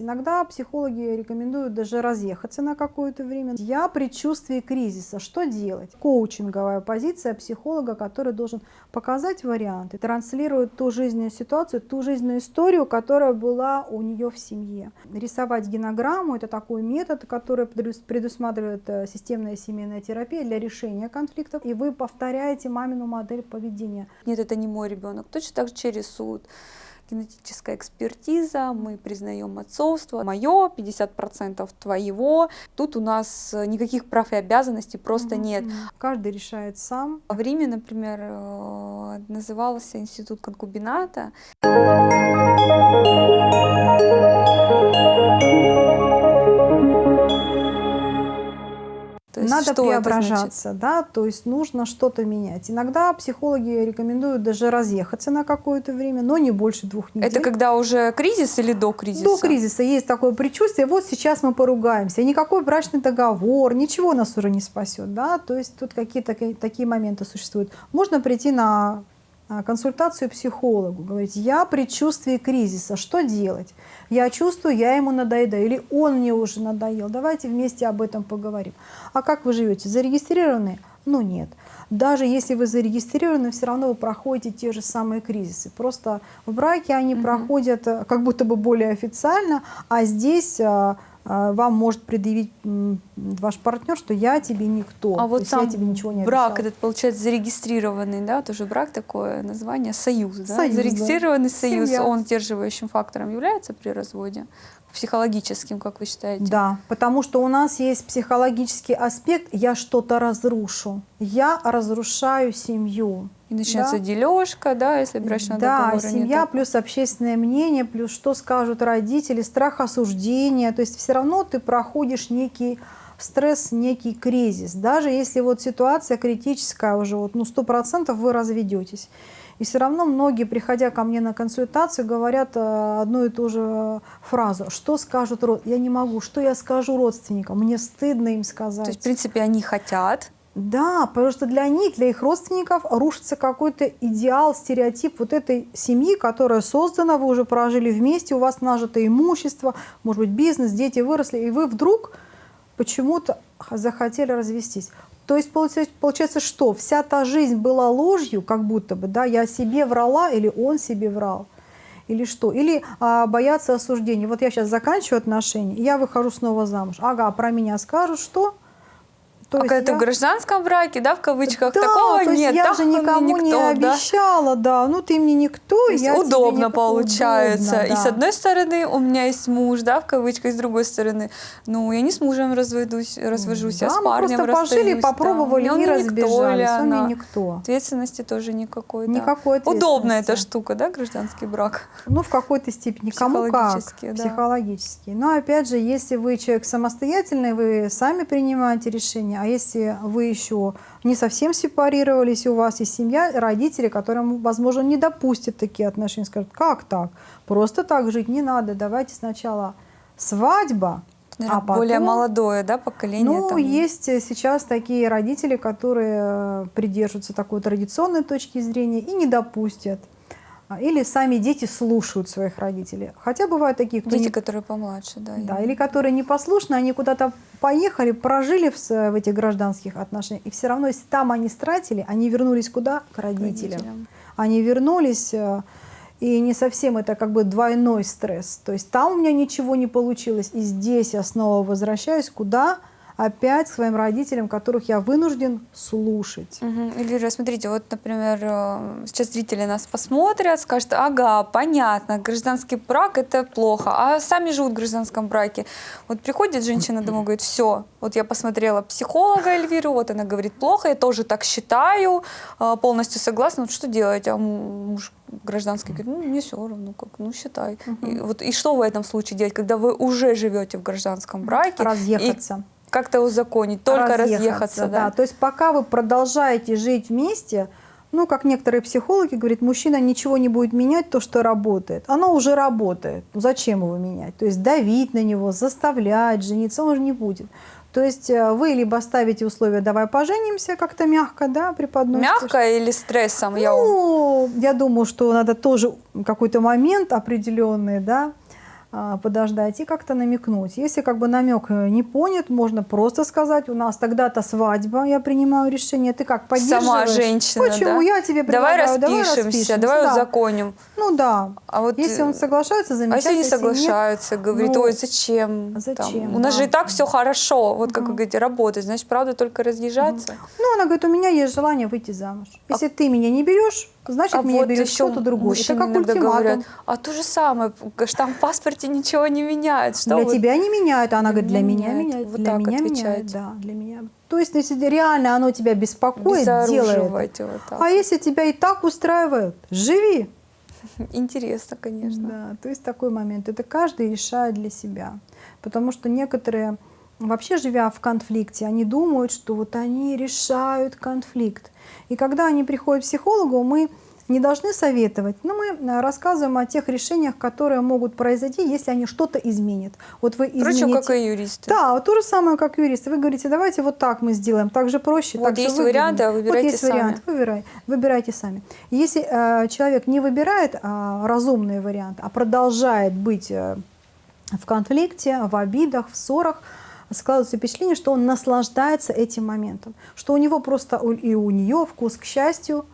Иногда психологи рекомендуют даже разъехаться на какое-то время. Я предчувствие кризиса. Что делать? Коучинговая позиция психолога, который должен показать варианты, транслирует ту жизненную ситуацию, ту жизненную историю, которая была у нее в семье. Рисовать генограмму – это такой метод, который предусматривает э, системная семейная терапия для решения конфликтов. И вы повторяете мамину модель поведения. Нет, это не мой ребенок. Точно так же через суд генетическая экспертиза, мы признаем отцовство, мое, 50% твоего. Тут у нас никаких прав и обязанностей просто нет. Каждый решает сам. В Риме, например, э, назывался институт конкубината. То есть Надо преображаться, да, то есть нужно что-то менять. Иногда психологи рекомендуют даже разъехаться на какое-то время, но не больше двух недель. Это когда уже кризис или до кризиса? До кризиса есть такое предчувствие, вот сейчас мы поругаемся, никакой брачный договор, ничего нас уже не спасет, да, то есть тут какие-то такие моменты существуют. Можно прийти на консультацию психологу, говорить, я предчувствие кризиса, что делать? Я чувствую, я ему надоедаю, или он мне уже надоел, давайте вместе об этом поговорим. А как вы живете, зарегистрированы? Ну нет. Даже если вы зарегистрированы, все равно вы проходите те же самые кризисы. Просто в браке они угу. проходят э, как будто бы более официально, а здесь а, а, вам может предъявить ваш партнер, что я тебе никто, а вот сам я тебе ничего не брак обещал. этот, получается, зарегистрированный, да, тоже брак такое название, союз, да? союз зарегистрированный да. союз, Семья. он сдерживающим фактором является при разводе? психологическим, как вы считаете? Да, потому что у нас есть психологический аспект «я что-то разрушу», «я разрушаю семью». И начнется да? дележка, да, если брачного да, договора Да, семья нет. плюс общественное мнение, плюс что скажут родители, страх осуждения. То есть все равно ты проходишь некий стресс, некий кризис. Даже если вот ситуация критическая уже, вот, ну, 100% вы разведетесь. И все равно многие, приходя ко мне на консультацию, говорят э, одну и ту же фразу. Что скажут родственники? Я не могу. Что я скажу родственникам? Мне стыдно им сказать. То есть, в принципе, они хотят, да, потому что для них, для их родственников рушится какой-то идеал, стереотип вот этой семьи, которая создана, вы уже прожили вместе, у вас нажито имущество, может быть, бизнес, дети выросли, и вы вдруг почему-то захотели развестись. То есть получается, что вся та жизнь была ложью, как будто бы, да, я себе врала или он себе врал, или что, или а, бояться осуждения. Вот я сейчас заканчиваю отношения, я выхожу снова замуж, ага, про меня скажут что? То а когда я... ты в гражданском браке, да, в кавычках, да, такого то нет. Я же никому никто, не обещала, да. да. Ну ты мне никто, то я удобно получается. Удобно, да. И с одной стороны у меня есть муж, да, в кавычках, с другой стороны, ну я не с мужем разведусь, развожусь, да, я с парнем мы просто пожили, попробовали да. и разбежались. Он мне никто. Ответственности тоже никакой. Никакой да. Удобная эта штука, да, гражданский брак. Ну в какой-то степени. Кому как. Да. Психологически. Но опять же, если вы человек самостоятельный, вы сами принимаете решение А если вы еще не совсем сепарировались, у вас есть семья, родители, которым, возможно, не допустят такие отношения, скажут, как так? Просто так жить не надо, давайте сначала свадьба, Наверное, а потом, более молодое да, поколение? Ну, там... есть сейчас такие родители, которые придерживаются такой традиционной точки зрения и не допустят или сами дети слушают своих родителей. Хотя бывают такие, кто Дети, не... которые помладше, да. Да, или которые непослушны, они куда-то поехали, прожили в, в этих гражданских отношениях, и все равно, если там они стратили, они вернулись куда? К родителям. родителям. Они вернулись, э, и не совсем это как бы двойной стресс. То есть там у меня ничего не получилось, и здесь я снова возвращаюсь куда? Опять своим родителям, которых я вынужден слушать. Угу. Эльвира, смотрите, вот, например, э, сейчас зрители нас посмотрят, скажут, ага, понятно, гражданский брак – это плохо, а сами живут в гражданском браке. Вот приходит женщина домой, говорит, все, вот я посмотрела психолога Эльвиру, вот она говорит, плохо, я тоже так считаю, э, полностью согласна, вот что делать? А муж гражданский говорит, ну, мне все равно, как, ну, считай. Угу. И, вот, и что в этом случае делать, когда вы уже живете в гражданском браке? Разъехаться. И как-то узаконить, только разъехаться. разъехаться да. да. То есть пока вы продолжаете жить вместе, ну, как некоторые психологи говорят, мужчина ничего не будет менять, то, что работает. Оно уже работает. Ну, зачем его менять? То есть давить на него, заставлять, жениться он уже не будет. То есть э, вы либо ставите условия «давай поженимся» как-то мягко, да, преподносите. Мягко или стрессом? Ну, я, я думаю, что надо тоже какой-то момент определенный, да, подождать и как-то намекнуть. Если как бы намек э, не понят, можно просто сказать, у нас тогда-то свадьба, я принимаю решение, ты как поддерживаешь? Сама женщина, Почему? да? Я тебе Давай предлагаю, давай распишемся, распишемся. давай да. узаконим. Ну да. А вот, если он э, соглашается, А замечательно. если не нет, соглашаются, говорит, ну, ой, зачем? Там, зачем, у нас да. же и так все хорошо, вот как вы Мгм. говорите, работать, значит, правда только разъезжаться. Ну, она говорит, у меня есть желание выйти замуж. Если ты меня не берешь, значит, А меня вот берет кто-то другой. Это как иногда ультиматум. говорят, а то же самое, штамп паспорте ничего не меняет. Что для вы- тебя не меняет, она говорит, для меня меня меняет. меняет. Вот для так меня меняет, отвечаете. да, для меня. То есть, если реально оно тебя беспокоит. Безоруживайте вот так. А если тебя и так устраивает, живи. Интересно, конечно. Да, то есть такой момент. Это каждый решает для себя. Потому что некоторые, вообще живя в конфликте, они думают, что вот они решают конфликт. И когда они приходят к психологу, мы не должны советовать, но мы э, рассказываем о тех решениях, которые могут произойти, если они что-то изменят. Вот вы Впрочем, измените... как и юристы. Да, вот то же самое, как юристы. Вы говорите, давайте вот так мы сделаем, так же проще, Вот так есть варианты, а выбирайте вот есть сами. вариант, выбирай, выбирайте сами. Если э, человек не выбирает а, разумный вариант, а продолжает быть э, в конфликте, в обидах, в ссорах, складывается впечатление, что он наслаждается этим моментом, что у него просто и у нее вкус к счастью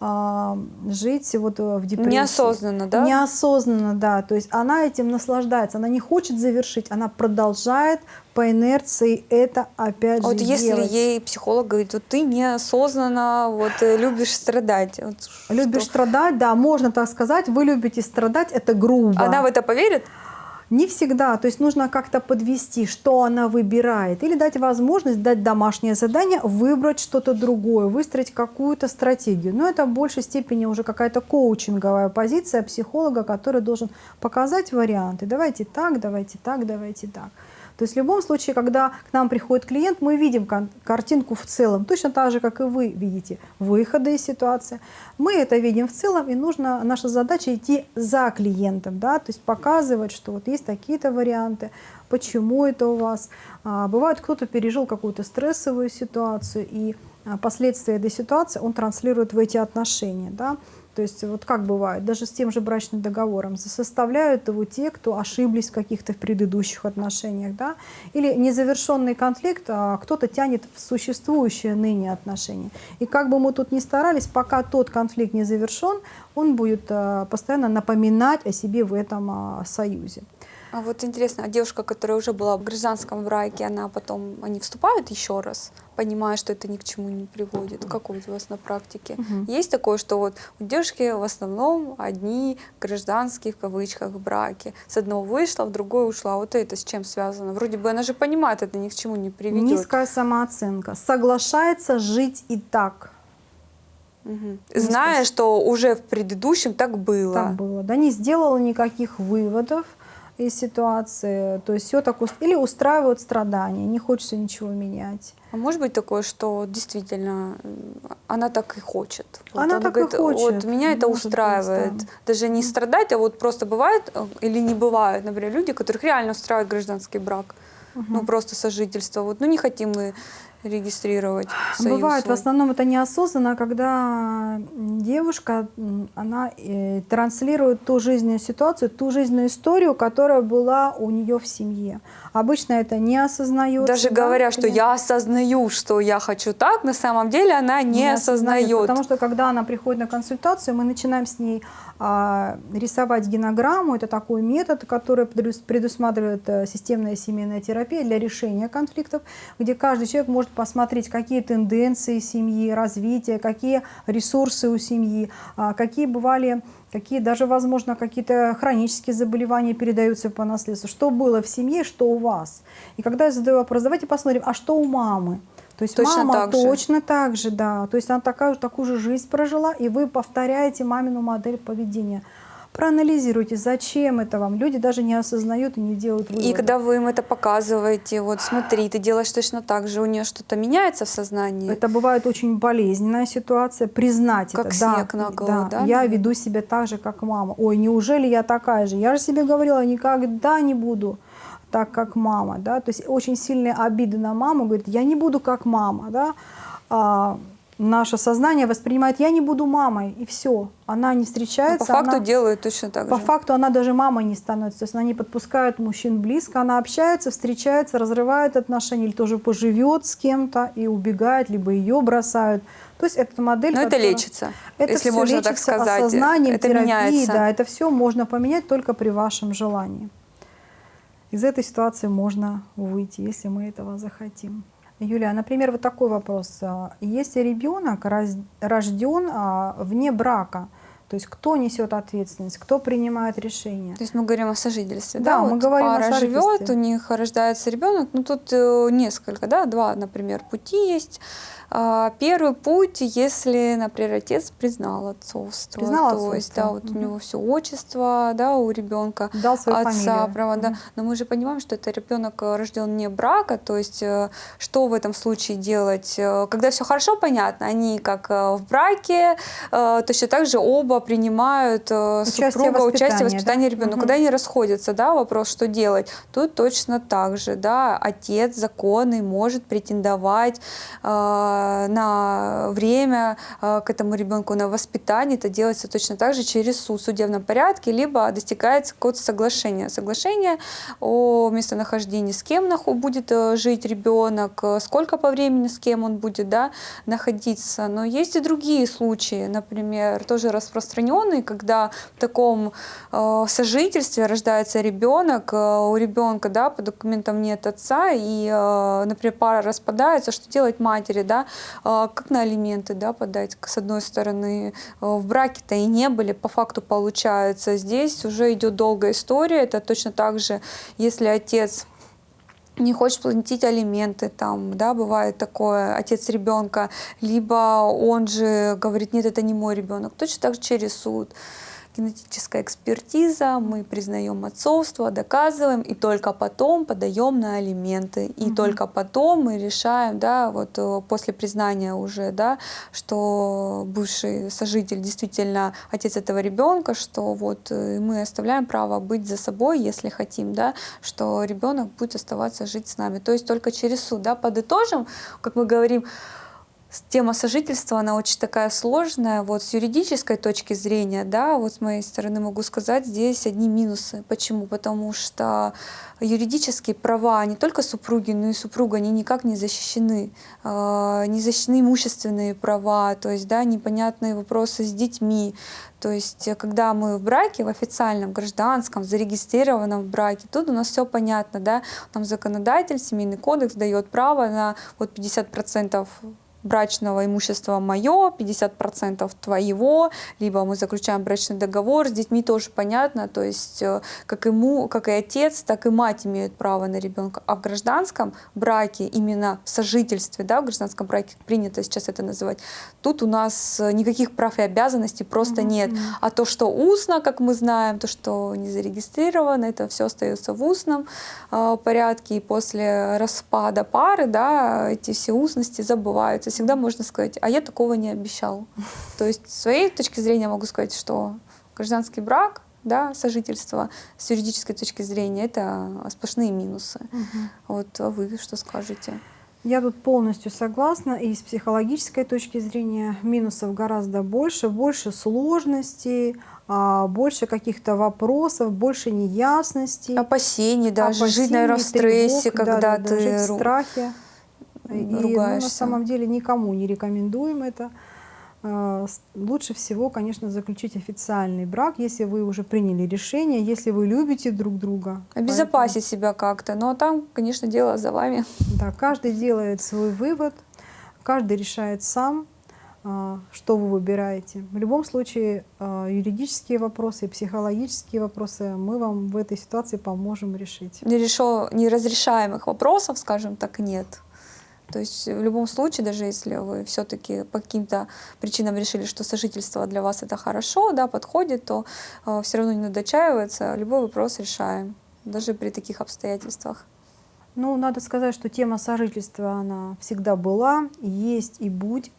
жить вот э, в депрессии. Неосознанно, да? Неосознанно, да. То есть она этим наслаждается, она не хочет завершить, она продолжает по инерции это опять А вот же если делать. ей психолог говорит, вот ты неосознанно вот э, любишь страдать. вот Любишь что? страдать, да, можно так сказать, вы любите страдать, это грубо. Она в это поверит? Не всегда, то есть нужно как-то подвести, что она выбирает, или дать возможность, дать домашнее задание, выбрать что-то другое, выстроить какую-то стратегию. Но это в большей степени уже какая-то коучинговая позиция психолога, который должен показать варианты. Давайте так, давайте так, давайте так. То есть в любом случае, когда к нам приходит клиент, мы видим картинку в целом, точно так же, как и вы видите выходы из ситуации. Мы это видим в целом, и нужно, наша задача идти за клиентом, да, то есть показывать, что вот есть такие-то варианты, почему это у вас. А, бывает, кто-то пережил какую-то стрессовую ситуацию, и а, последствия этой ситуации он транслирует в эти отношения, да. То есть вот как бывает, даже с тем же брачным договором, составляют его те, кто ошиблись в каких-то предыдущих отношениях, да, или незавершенный конфликт а кто-то тянет в существующие ныне отношения. И как бы мы тут ни старались, пока тот конфликт не завершен, он будет а, постоянно напоминать о себе в этом а, союзе. А вот интересно, а девушка, которая уже была в гражданском браке, она потом, они вступают еще раз, понимая, что это ни к чему не приводит? Как у вас на практике? Мгм. Есть такое, что вот у девушки в основном одни гражданские, в кавычках, браки. С одного вышла, в другой ушла. Вот это с чем связано? Вроде бы она же понимает, это ни к чему не приведет. Низкая самооценка. Соглашается жить и так. Мгм. Зная, что уже в предыдущем так было. Так было. Да, не сделала никаких выводов из ситуации. То есть все так уст- или устраивают страдания, не хочется ничего менять. А может быть такое, что действительно м, она так и хочет? Она так и говорит, хочет. Вот меня это Может быть, устраивает. да. Даже не страдать, а вот просто бывает э, или не бывает, например, люди, которых реально устраивает гражданский брак, ну просто сожительство. Вот, ну не хотим мы регистрировать союз Бывает, в свой. основном это неосознанно, когда девушка, она э, транслирует ту жизненную ситуацию, ту жизненную историю, которая была у нее в семье. Обычно это не осознается. Даже да, говоря, что я осознаю, что я хочу так, на самом деле она не, осознает. Потому что когда она приходит на консультацию, мы начинаем с ней а, рисовать генограмму. Это такой метод, который предус- предусматривает э, системная семейная терапия для решения конфликтов, где каждый человек может посмотреть, какие тенденции семьи, развитие, какие ресурсы у семьи, а, какие бывали какие даже, возможно, какие-то хронические заболевания передаются по наследству, что было в семье, что у вас. И когда я задаю вопрос, давайте посмотрим, а что у мамы? То есть Точно мама так же. точно так же, да. То есть она такая, такую же жизнь прожила, и вы повторяете мамину модель поведения. Проанализируйте, зачем это вам. Люди даже не осознают и не делают выводы. И когда вы им это показываете, вот смотри, ты делаешь точно так же, у нее что-то меняется в сознании. Это бывает очень болезненная ситуация, признать Как это. снег на голову, да, Я наверное? веду себя так же, как мама. Ой, неужели я такая же? Я же себе говорила, никогда не буду так, как мама. Да? То есть очень сильные обиды на маму. Говорит, я не буду как мама. Да? Наше сознание воспринимает, я не буду мамой, и все. Она не встречается. Но по факту она, делают точно так по же. По факту она даже мамой не становится. То есть она не подпускает мужчин близко, она общается, встречается, разрывает отношения, или тоже поживет с кем-то и убегает, либо ее бросают. То есть это модель, Но которая... это лечится, это если можно лечится так сказать. осознанием, это терапией, меняется. да, это все можно поменять только при вашем желании. Из этой ситуации можно выйти, если мы этого захотим. Юлия, например, вот такой вопрос. А, Если ребенок рожден а, вне брака, то есть кто несет ответственность, кто принимает решение? То есть мы говорим о сожительстве, Да, да? мы вот говорим о пара сожительстве. живет, у них рождается ребенок, ну тут э, несколько, да, два, например, пути есть. А, Первый путь, если, например, отец признал отцовство, Признал то есть, отцовство. да, вот Мгм. у него все отчество, да, у ребенка Дал свою отца, фамилию. права, да. Мгм. Но мы же понимаем, что это ребенок рожден вне брака, то есть э, что в этом случае делать? Э, Когда все хорошо, понятно, они как э, в браке, э, точно так же оба принимают э, Участие супруга участие в воспитании, да? ребенка. Мгм. Когда они расходятся, да, вопрос, что делать, тут точно так же, да, отец законный может претендовать э, на время э, к этому ребенку, на воспитание, это делается точно так же через суд в судебном порядке, либо достигается какого-то соглашения. Соглашение о местонахождении, с кем будет э, жить ребенок, э, сколько по времени с кем он будет да, находиться. Но есть и другие случаи, например, тоже распространенные, когда в таком э, сожительстве рождается ребенок, э, у ребенка да, по документам нет отца, и, э, например, пара распадается, что делать матери, да, Э, как на алименты да, подать, с одной стороны, э, в браке-то и не были, по факту получается. Здесь уже идет долгая история, это точно так же, если отец не хочет платить алименты, там, да, бывает такое, отец ребенка, либо он же говорит, нет, это не мой ребенок, точно так же через суд генетическая экспертиза, мы признаем отцовство, доказываем, и только потом подаем на алименты. И Мгм. только потом мы решаем, да, вот э, после признания уже, да, что бывший сожитель действительно отец этого ребенка, что вот э, мы оставляем право быть за собой, если хотим, да, что ребенок будет оставаться жить с нами. То есть только через суд, да, подытожим, как мы говорим, Тема сожительства, она очень такая сложная. Вот с юридической точки зрения, да, вот с моей стороны могу сказать, здесь одни минусы. Почему? Потому что юридические права не только супруги, но и супруга, они никак не защищены. А, Не защищены имущественные права, то есть, да, непонятные вопросы с детьми. То есть, э, когда мы в браке, в официальном, гражданском, зарегистрированном браке, тут у нас все понятно, да, нам законодатель, семейный кодекс дает право на вот 50% брачного имущества мое, 50% твоего, либо мы заключаем брачный договор, с детьми тоже понятно, то есть э, как, ему, как и отец, так и мать имеют право на ребенка. А в гражданском браке, именно в сожительстве, да, в гражданском браке принято сейчас это называть, тут у нас э, никаких прав и обязанностей просто Мгм, нет. А то, что устно, как мы знаем, то, что не зарегистрировано, это все остается в устном э, порядке, и после распада пары, да, эти все устности забываются. Всегда можно сказать, а я такого не обещал. То есть с своей точки зрения могу сказать, что гражданский брак, да, сожительство с юридической точки зрения это сплошные минусы. Мгм. Вот а вы что скажете? Я тут полностью согласна. И с психологической точки зрения минусов гораздо больше, больше сложностей, а, больше каких-то вопросов, больше неясностей. Опасений даже, жить, наверное, в опасений, стрессе, тревог, когда да-да-да, ты жить в страхе. И, ну, на ругаешься. самом деле никому не рекомендуем это. С- Лучше всего, конечно, заключить официальный брак, если вы уже приняли решение, если вы любите друг друга. обезопасить себя как-то. Но там, конечно, дело за вами. Да, каждый делает свой вывод, каждый решает сам, а, что вы выбираете. В любом случае, юридические вопросы и психологические вопросы мы вам в этой ситуации поможем решить. нерешо- неразрешаемых вопросов, скажем так, нет. То есть в любом случае, даже если вы все-таки по каким-то причинам решили, что сожительство для вас это хорошо, да, подходит, то все равно не надо отчаиваться, любой вопрос решаем, даже при таких обстоятельствах. Ну, надо сказать, что тема сожительства, она всегда была, есть и будет.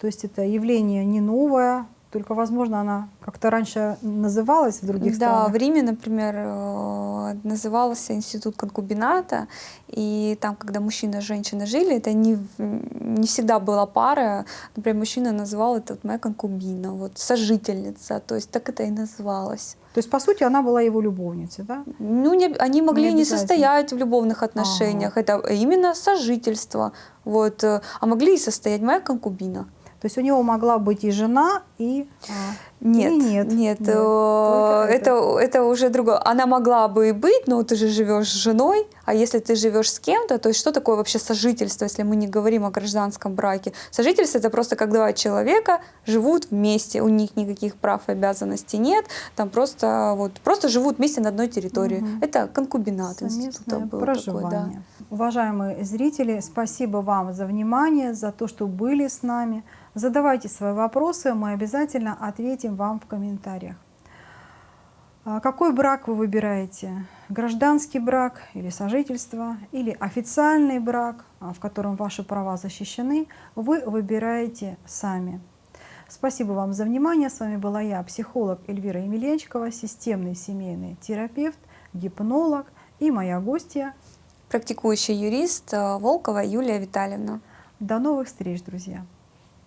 То есть это явление не новое, только, возможно, она как-то раньше называлась в других да, странах. в Риме, например, э, э, назывался институт конкубината, и там, когда мужчина и женщина жили, это не, не всегда была пара. Например, мужчина называл это вот моя конкубина, вот сожительница, то есть так это и называлось. То есть, по сути, она была его любовницей, да? Ну, не, они могли не, обязательно. состоять в любовных отношениях, это именно сожительство, вот, а могли и состоять моя конкубина. То есть у него могла быть и жена, и... Нет, нет. нет, Нет, э, только это, это уже другое. Она могла бы и быть, но ты же живешь с женой, а если ты живешь с кем-то, то есть что такое вообще сожительство, если мы не говорим о гражданском браке? Сожительство это просто как два человека живут вместе, у них никаких прав и обязанностей нет, там просто вот просто живут вместе на одной территории. Мгм. Это конкубинат института Совместное был такой, да. проживание. Уважаемые зрители, спасибо вам за внимание, за то, что были с нами. Задавайте свои вопросы, мы обязательно ответим вам в комментариях. А Какой брак вы выбираете? Гражданский брак или сожительство, или официальный брак, а, в котором ваши права защищены, вы выбираете сами. Спасибо вам за внимание. С вами была я, психолог Эльвира Емельянчикова, системный семейный терапевт, гипнолог и моя гостья. Практикующий юрист э, Волкова Юлия Витальевна. До новых встреч, друзья!